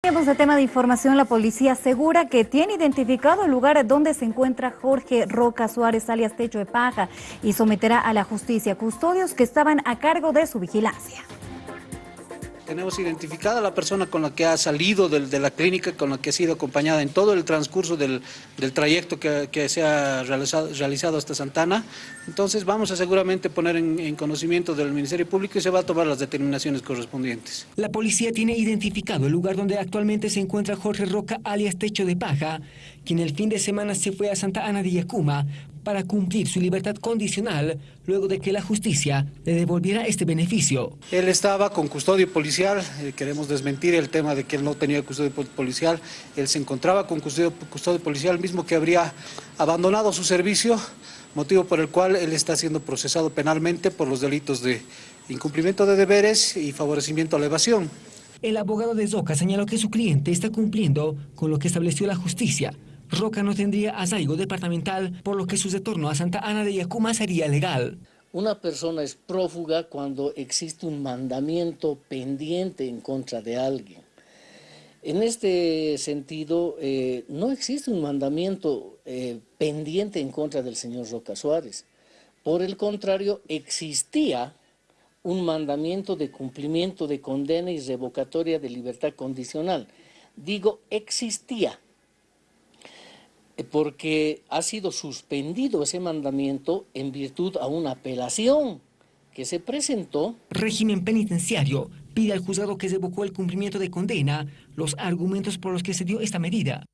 Cambiamos de tema de información, la policía asegura que tiene identificado el lugar donde se encuentra Jorge Roca Suárez, alias Techo de Paja, y someterá a la justicia custodios que estaban a cargo de su vigilancia. Tenemos identificada la persona con la que ha salido de, la clínica, con la que ha sido acompañada en todo el transcurso del, trayecto que, se ha realizado, hasta Santana. Entonces vamos a seguramente poner en, en, conocimiento del Ministerio Público y se va a tomar las determinaciones correspondientes. La policía tiene identificado el lugar donde actualmente se encuentra Jorge Roca, alias Techo de Paja, quien el fin de semana se fue a Santa Ana de Yacuma para cumplir su libertad condicional luego de que la justicia le devolviera este beneficio. Él estaba con custodio policial, eh, queremos desmentir el tema de que él no tenía custodio policial, él se encontraba con custodio, custodio policial, mismo que habría abandonado su servicio, motivo por el cual él está siendo procesado penalmente por los delitos de incumplimiento de deberes y favorecimiento a la evasión. El abogado de Zoca señaló que su cliente está cumpliendo con lo que estableció la justicia, Roca no tendría asaigo departamental, por lo que su retorno a Santa Ana de Yacuma sería legal. Una persona es prófuga cuando existe un mandamiento pendiente en contra de alguien. En este sentido, eh, no existe un mandamiento eh, pendiente en contra del señor Roca Suárez. Por el contrario, existía un mandamiento de cumplimiento de condena y revocatoria de libertad condicional. Digo, existía porque ha sido suspendido ese mandamiento en virtud a una apelación que se presentó. Régimen penitenciario pide al juzgado que revocó el cumplimiento de condena los argumentos por los que se dio esta medida.